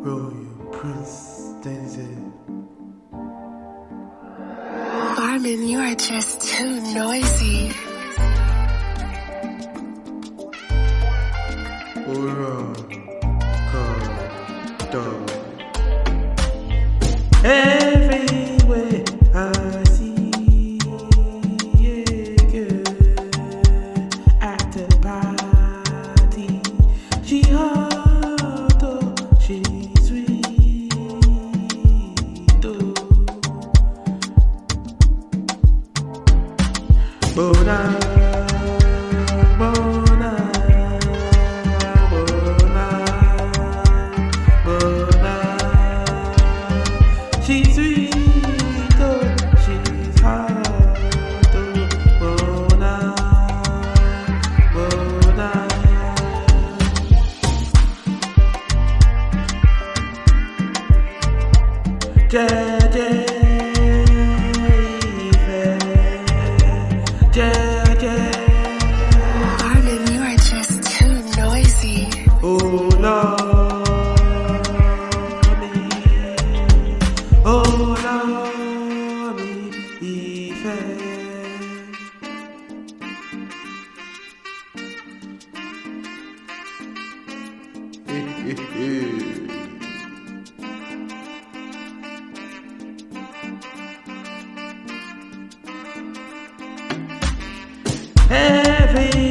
Royal Prince Denzel. Armin, you are just too noisy. Aura, God, dog. Everywhere Bona, bona, bona, bona. She's sweet, oh, she's hot, oh, bona, bona. Jeje, Jeje. heavy